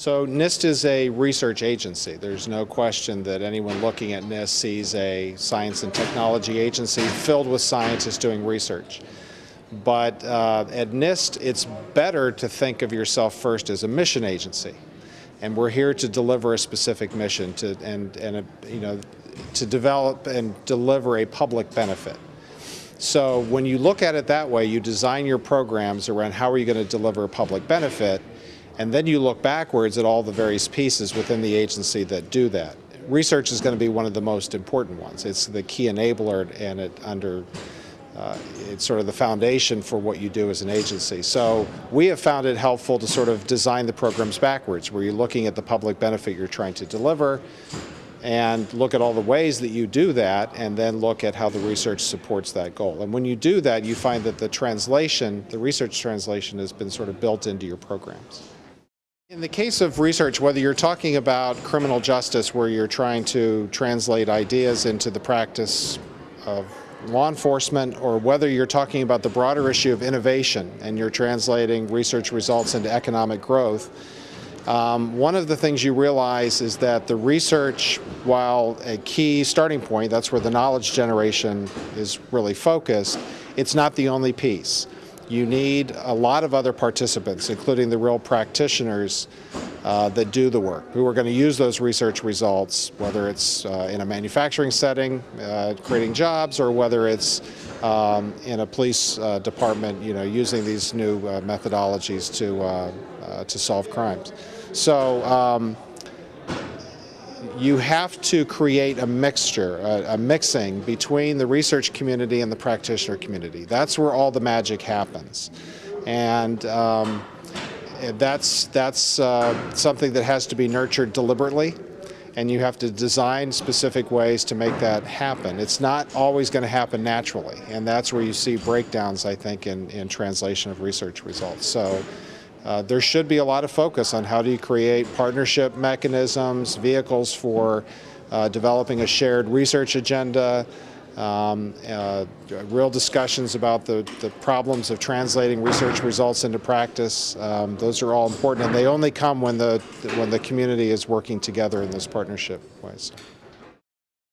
So NIST is a research agency. There's no question that anyone looking at NIST sees a science and technology agency filled with scientists doing research. But uh, at NIST, it's better to think of yourself first as a mission agency. And we're here to deliver a specific mission to, and, and a, you know, to develop and deliver a public benefit. So when you look at it that way, you design your programs around how are you going to deliver a public benefit, and then you look backwards at all the various pieces within the agency that do that. Research is going to be one of the most important ones. It's the key enabler and it under uh, it's sort of the foundation for what you do as an agency. So we have found it helpful to sort of design the programs backwards, where you're looking at the public benefit you're trying to deliver, and look at all the ways that you do that and then look at how the research supports that goal. And when you do that, you find that the translation, the research translation has been sort of built into your programs. In the case of research, whether you're talking about criminal justice where you're trying to translate ideas into the practice of law enforcement or whether you're talking about the broader issue of innovation and you're translating research results into economic growth, um, one of the things you realize is that the research, while a key starting point, that's where the knowledge generation is really focused, it's not the only piece you need a lot of other participants, including the real practitioners uh, that do the work, who are going to use those research results, whether it's uh, in a manufacturing setting, uh, creating jobs, or whether it's um, in a police uh, department, you know, using these new uh, methodologies to, uh, to solve crimes. So um, you have to create a mixture, a, a, mixing between the research community and the practitioner community. That's where all the magic happens. And um, that's, that's uh, something that has to be nurtured deliberately and you have to design specific ways to make that happen. It's not always going to happen naturally, and that's where you see breakdowns, I think, in, in translation of research results. So uh, there should be a lot of focus on how do you create partnership mechanisms, vehicles for uh, developing a shared research agenda, um, uh, real discussions about the, the problems of translating research results into practice. Um, those are all important and they only come when the, when the community is working together in those partnership ways.